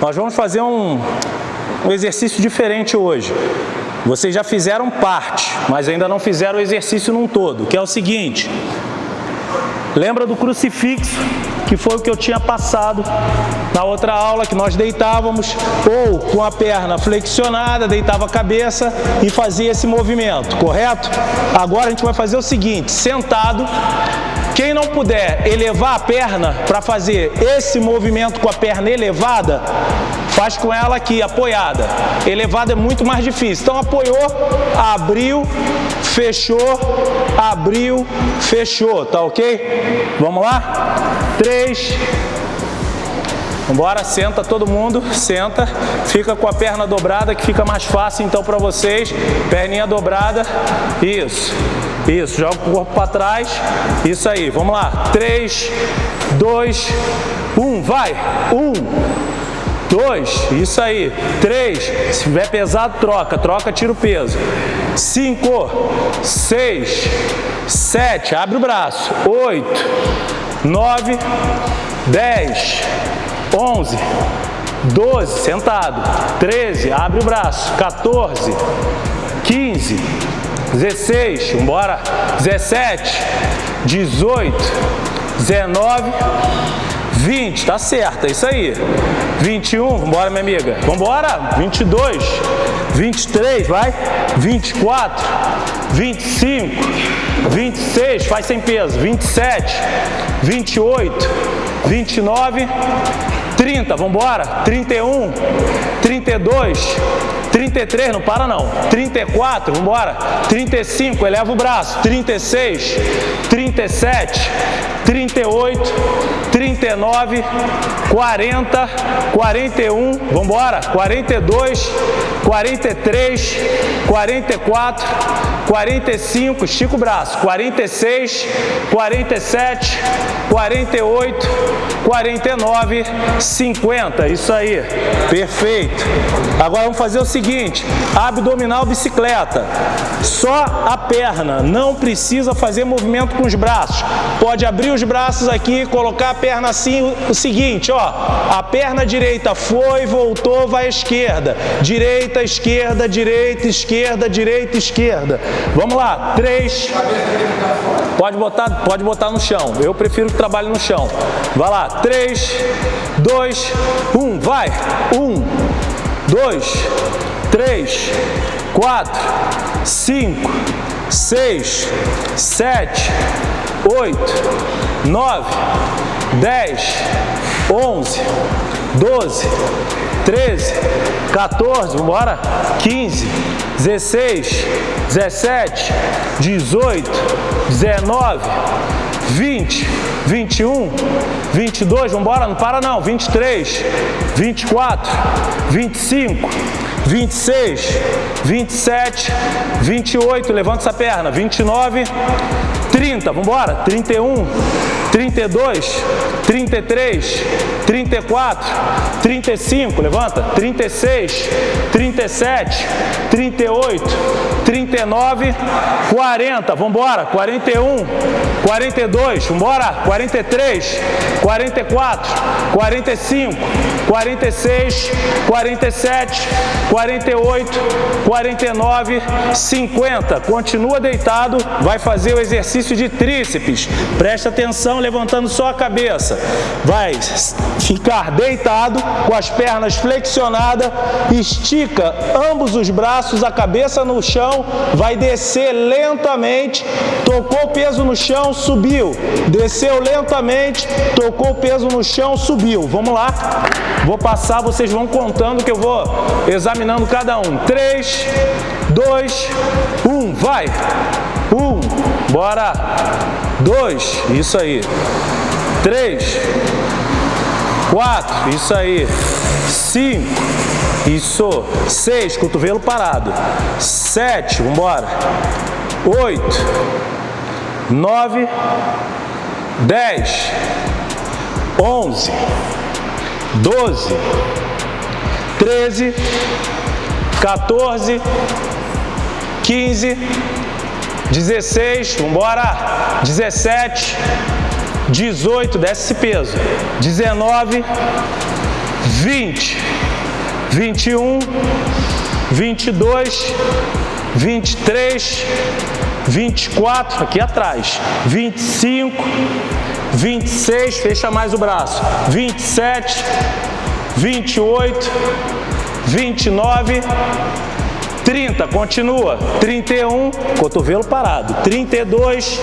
Nós vamos fazer um, um exercício diferente hoje. Vocês já fizeram parte, mas ainda não fizeram o exercício num todo, que é o seguinte. Lembra do crucifixo, que foi o que eu tinha passado na outra aula, que nós deitávamos ou com a perna flexionada, deitava a cabeça e fazia esse movimento, correto? Agora a gente vai fazer o seguinte, sentado, quem não puder elevar a perna para fazer esse movimento com a perna elevada, faz com ela aqui, apoiada. Elevada é muito mais difícil. Então apoiou, abriu, fechou, abriu, fechou, tá ok? Vamos lá? Três. Vambora, senta todo mundo, senta, fica com a perna dobrada que fica mais fácil então para vocês, perninha dobrada, isso, isso, joga o corpo para trás, isso aí, vamos lá, 3, 2, 1, vai, 1, 2, isso aí, 3, se tiver pesado troca, troca, tira o peso, 5, 6, 7, abre o braço, 8, 9, 10, 11, 12, sentado, 13, abre o braço, 14, 15, 16, embora, 17, 18, 19, 20, tá certo, é isso aí. 21, vambora minha amiga, vambora, 22, 23, vai, 24, 25, 26, faz sem peso, 27, 28, 29, 30, vamos embora? 31, 32, 33, não para não. 34, vamos embora? 35, eleva o braço. 36, 37, 38, 39, 40, 41, vamos embora? 42, 43, 44, 45, estica o braço. 46, 47, 48, 49, 50, isso aí, perfeito. Agora vamos fazer o seguinte, abdominal bicicleta, só a perna, não precisa fazer movimento com os braços. Pode abrir os braços aqui, colocar a perna assim, o seguinte, ó, a perna direita foi, voltou, vai à esquerda, direita, esquerda, direita, esquerda, direita, esquerda. Vamos lá, três, pode botar, pode botar no chão, eu prefiro que trabalhe no chão. Vai lá, três, dois, um, vai, um, dois, três, quatro, cinco, seis, sete, oito, nove, dez, onze, doze, treze, 14, vamos embora, 15, 16, 17, 18, 19, 20, 21, 22, vamos embora, não para não, 23, 24, 25, 26, 27, 28, levanta essa perna, 29, 30, vamos embora, 31, 32, 33, 34, 35, levanta, 36, 37, 38, 39, 40, vamos embora, 41, 42, vamos embora, 43, 44, 45, 46, 47, 48, 49, 50. Continua deitado, vai fazer o exercício de tríceps. Presta atenção, levantando só a cabeça. Vai ficar deitado, com as pernas flexionadas, estica ambos os braços, a cabeça no chão, vai descer lentamente, tocou o peso no chão, subiu, desceu lentamente, tocou o peso no chão, subiu. Vamos lá, vou passar, vocês vão contando que eu vou examinando cada um. 3, 2, 1, vai! 1, bora! 2, isso aí. 3, 4, isso aí. 5, isso. 6, cotovelo parado. 7, vamos embora. 8, 9, 10, 11, 12, 13, 14, 15, 16, vamos embora, 17, 18, desce esse peso, 19, 20, 21, 22, 23, 24, aqui atrás, 25, 26, fecha mais o braço, 27, 28, 29, 30, continua, 31, cotovelo parado, 32,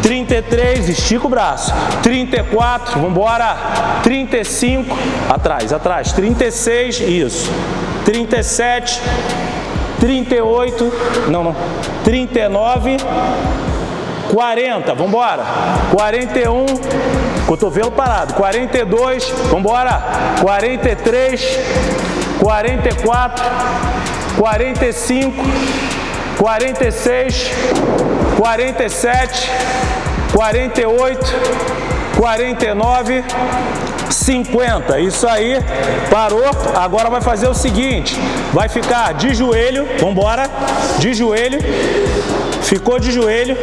33, estica o braço, 34, vamos embora, 35, atrás, atrás, 36, isso, 37, 38, não, não, 39, 40, vamos embora, 41, cotovelo parado, 42, vamos embora, 43, 44, 45, 46, 47, 48, 49, 50. Isso aí, parou. Agora vai fazer o seguinte, vai ficar de joelho, vamos embora, de joelho, ficou de joelho,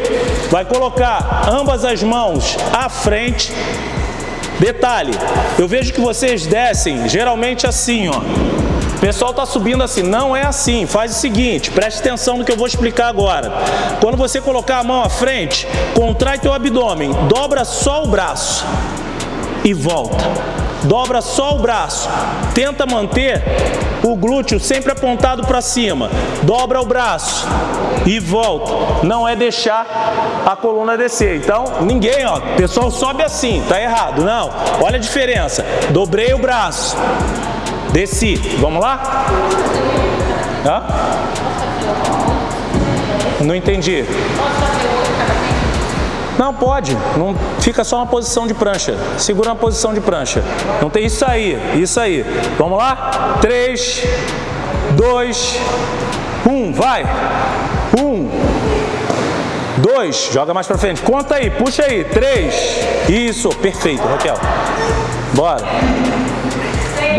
vai colocar ambas as mãos à frente. Detalhe, eu vejo que vocês descem geralmente assim, ó. Pessoal está subindo assim, não é assim, faz o seguinte, preste atenção no que eu vou explicar agora. Quando você colocar a mão à frente, contrai teu abdômen, dobra só o braço e volta. Dobra só o braço, tenta manter o glúteo sempre apontado para cima. Dobra o braço e volta. Não é deixar a coluna descer. Então, ninguém, ó, pessoal sobe assim, tá errado. Não, olha a diferença. Dobrei o braço, desci. Vamos lá? Hã? Não entendi. Não, pode. Não fica só na posição de prancha. Segura na posição de prancha. Não tem isso aí, isso aí. Vamos lá? 3, 2, 1, vai. 1, 2, joga mais pra frente. Conta aí, puxa aí. 3, isso, perfeito, Raquel. Bora.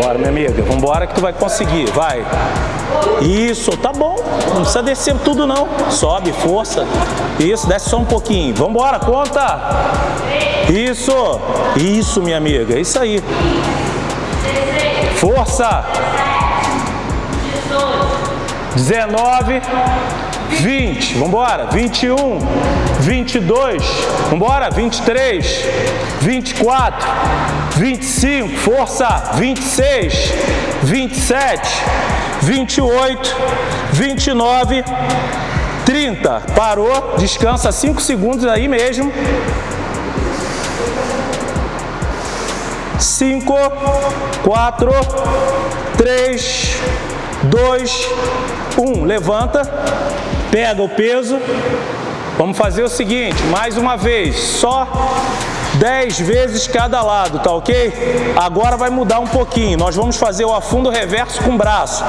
Bora, minha amiga. Vambora que tu vai conseguir. Vai. Isso, tá bom. Não precisa descer tudo não. Sobe, força. Isso, desce só um pouquinho. Vambora, conta. Isso. Isso, minha amiga. Isso aí. Força. 19, 20, vamos embora, 21, 22, vamos embora, 23, 24, 25, força, 26, 27, 28, 29, 30, parou, descansa 5 segundos aí mesmo. 5, 4, 3, 2, 1. Levanta, pega o peso. Vamos fazer o seguinte, mais uma vez, só 10 vezes cada lado, tá ok? Agora vai mudar um pouquinho. Nós vamos fazer o afundo reverso com o braço.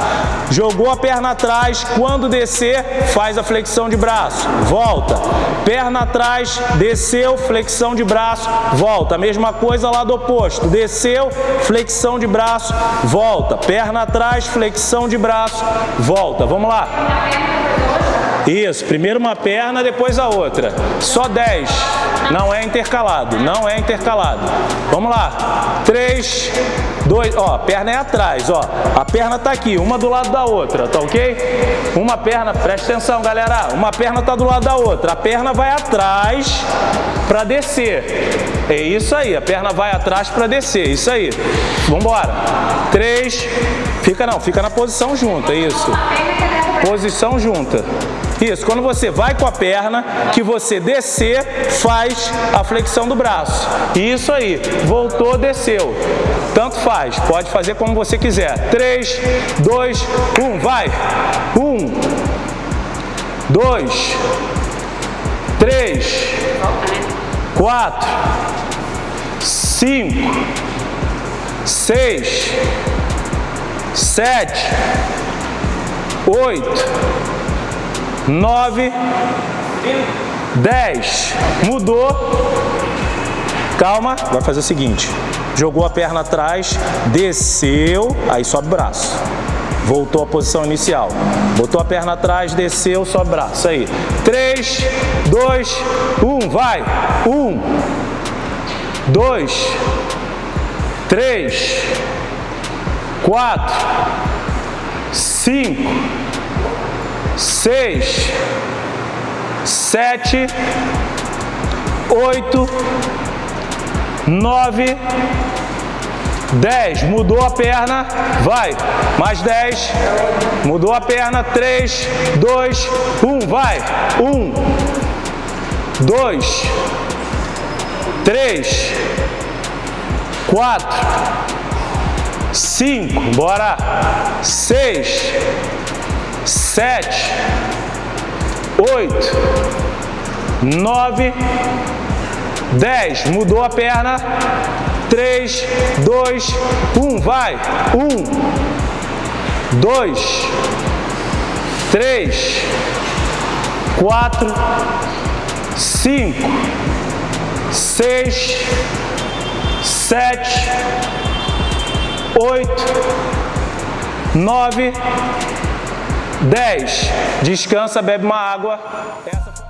Jogou a perna atrás, quando descer, faz a flexão de braço. Volta. Perna atrás, desceu, flexão de braço, volta. A mesma coisa lado oposto. Desceu, flexão de braço, volta. Perna atrás, flexão de braço, volta. Vamos lá. Isso, primeiro uma perna, depois a outra. Só 10. Não é intercalado, não é intercalado. Vamos lá. 3, 2, ó, perna é atrás, ó. A perna tá aqui, uma do lado da outra, tá ok? Uma perna, presta atenção, galera. Uma perna tá do lado da outra. A perna vai atrás para descer. É isso aí, a perna vai atrás para descer, isso aí. Embora. 3, fica não, fica na posição junta, isso. Posição junta. Isso, quando você vai com a perna, que você descer, faz a flexão do braço. Isso aí, voltou, desceu. Tanto faz, pode fazer como você quiser. 3, 2, 1, vai. 1, 2, 3, 4, 5, 6, 7, 8, 9, 10. Mudou. Calma, vai fazer o seguinte. Jogou a perna atrás, desceu, aí sobe o braço. Voltou à posição inicial. Botou a perna atrás, desceu, sobe o braço. Aí. 3, 2, 1, vai. 1, 2, 3, quatro, cinco, seis, sete, oito, nove, dez. Mudou a perna, vai. Mais dez. Mudou a perna, três, dois, um, vai. Um, dois, três, quatro, cinco, bora, seis, sete, oito, nove, dez. Mudou a perna. Três, dois, um, vai. Um, dois, três, quatro, cinco, seis, sete, oito, nove, dez. Descansa, bebe uma água. Essa...